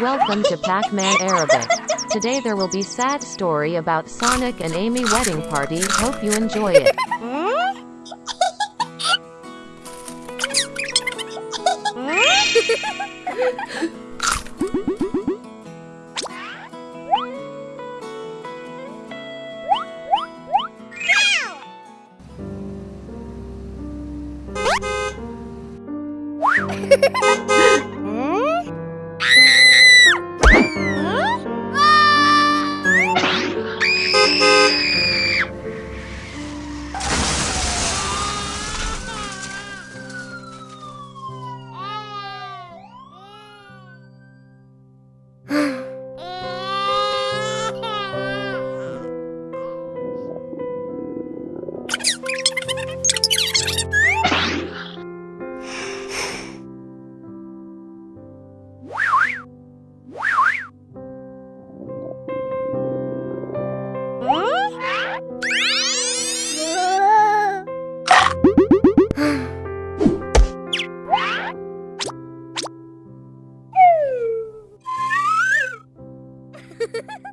Welcome to Pac-Man Arabic. Today there will be sad story about Sonic and Amy wedding party. Hope you enjoy it. Ha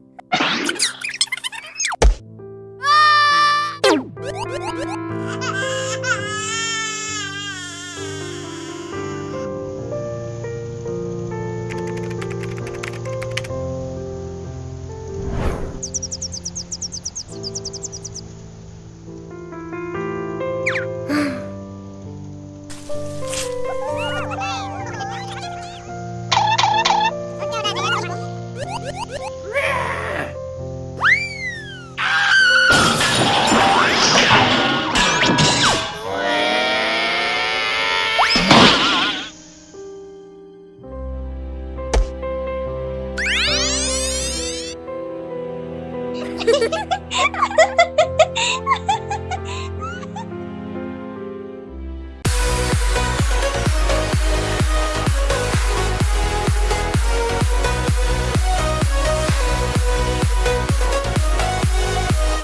Ha ha ha!